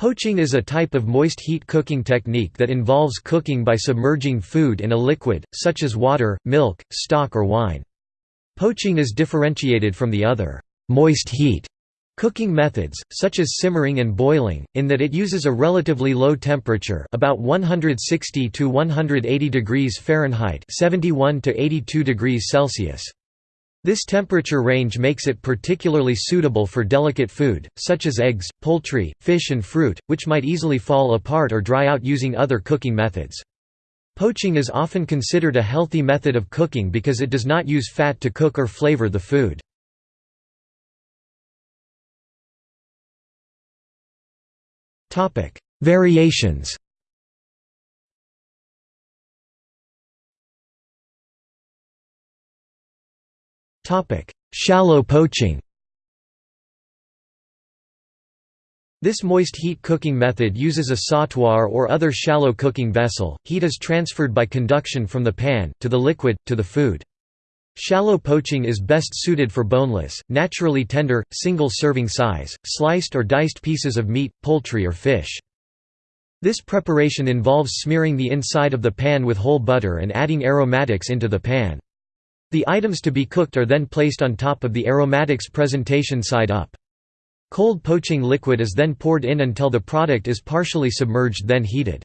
Poaching is a type of moist heat cooking technique that involves cooking by submerging food in a liquid, such as water, milk, stock or wine. Poaching is differentiated from the other moist heat cooking methods, such as simmering and boiling, in that it uses a relatively low temperature about 160 to 180 degrees Fahrenheit 71 to 82 degrees Celsius. This temperature range makes it particularly suitable for delicate food, such as eggs, poultry, fish and fruit, which might easily fall apart or dry out using other cooking methods. Poaching is often considered a healthy method of cooking because it does not use fat to cook or flavor the food. Variations Shallow poaching This moist heat cooking method uses a sautoir or other shallow cooking vessel, heat is transferred by conduction from the pan, to the liquid, to the food. Shallow poaching is best suited for boneless, naturally tender, single-serving size, sliced or diced pieces of meat, poultry or fish. This preparation involves smearing the inside of the pan with whole butter and adding aromatics into the pan. The items to be cooked are then placed on top of the aromatics presentation side up. Cold poaching liquid is then poured in until the product is partially submerged then heated.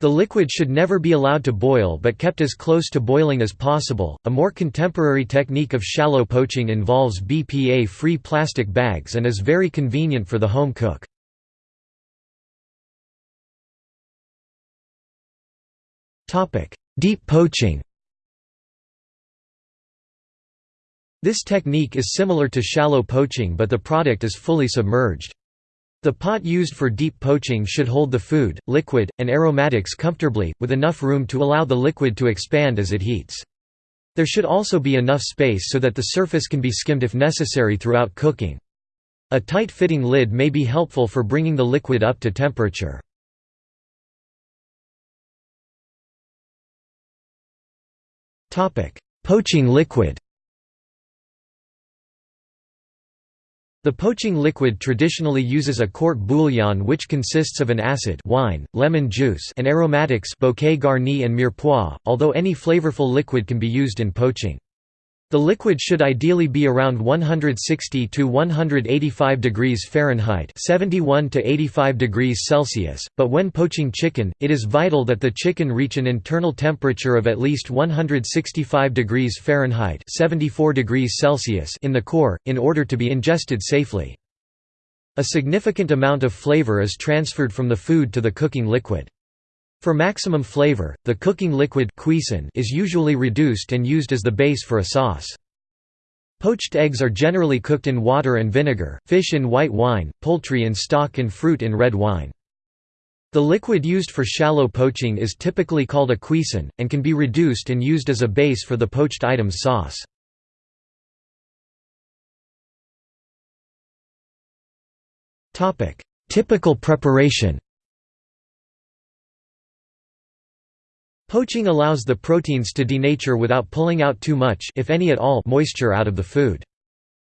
The liquid should never be allowed to boil but kept as close to boiling as possible. A more contemporary technique of shallow poaching involves BPA free plastic bags and is very convenient for the home cook. Deep poaching This technique is similar to shallow poaching but the product is fully submerged. The pot used for deep poaching should hold the food, liquid, and aromatics comfortably, with enough room to allow the liquid to expand as it heats. There should also be enough space so that the surface can be skimmed if necessary throughout cooking. A tight-fitting lid may be helpful for bringing the liquid up to temperature. Poaching liquid The poaching liquid traditionally uses a court bouillon which consists of an acid wine, lemon juice and aromatics bouquet garni and mirepoix, although any flavorful liquid can be used in poaching. The liquid should ideally be around 160 to 185 degrees Fahrenheit, 71 to 85 degrees Celsius, but when poaching chicken, it is vital that the chicken reach an internal temperature of at least 165 degrees Fahrenheit, 74 degrees Celsius in the core in order to be ingested safely. A significant amount of flavor is transferred from the food to the cooking liquid. For maximum flavor, the cooking liquid is usually reduced and used as the base for a sauce. Poached eggs are generally cooked in water and vinegar, fish in white wine, poultry in stock and fruit in red wine. The liquid used for shallow poaching is typically called a cuisson, and can be reduced and used as a base for the poached item's sauce. Typical preparation Poaching allows the proteins to denature without pulling out too much if any at all moisture out of the food.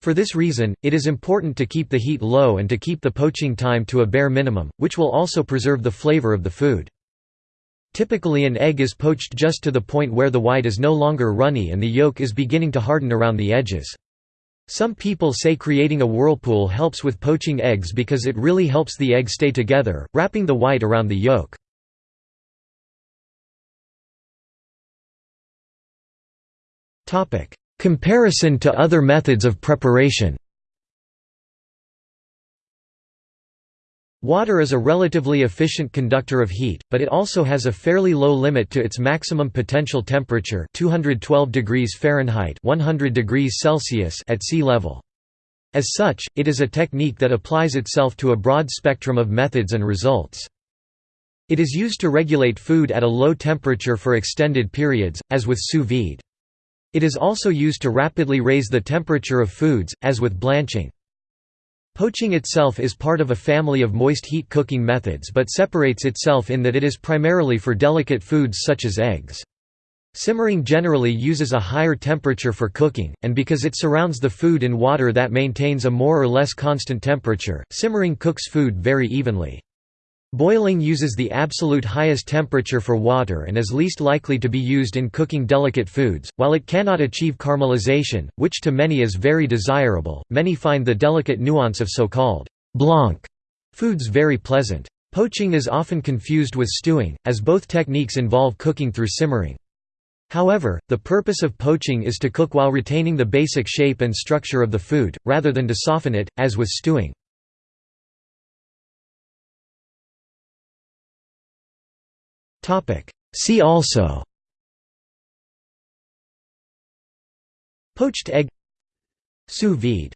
For this reason, it is important to keep the heat low and to keep the poaching time to a bare minimum, which will also preserve the flavor of the food. Typically an egg is poached just to the point where the white is no longer runny and the yolk is beginning to harden around the edges. Some people say creating a whirlpool helps with poaching eggs because it really helps the egg stay together, wrapping the white around the yolk. Comparison to other methods of preparation Water is a relatively efficient conductor of heat, but it also has a fairly low limit to its maximum potential temperature 212 degrees Fahrenheit 100 degrees Celsius at sea level. As such, it is a technique that applies itself to a broad spectrum of methods and results. It is used to regulate food at a low temperature for extended periods, as with sous vide. It is also used to rapidly raise the temperature of foods, as with blanching. Poaching itself is part of a family of moist heat cooking methods but separates itself in that it is primarily for delicate foods such as eggs. Simmering generally uses a higher temperature for cooking, and because it surrounds the food in water that maintains a more or less constant temperature, simmering cooks food very evenly. Boiling uses the absolute highest temperature for water and is least likely to be used in cooking delicate foods. While it cannot achieve caramelization, which to many is very desirable, many find the delicate nuance of so-called blanc foods very pleasant. Poaching is often confused with stewing, as both techniques involve cooking through simmering. However, the purpose of poaching is to cook while retaining the basic shape and structure of the food, rather than to soften it, as with stewing. See also. Poached egg. Sous vide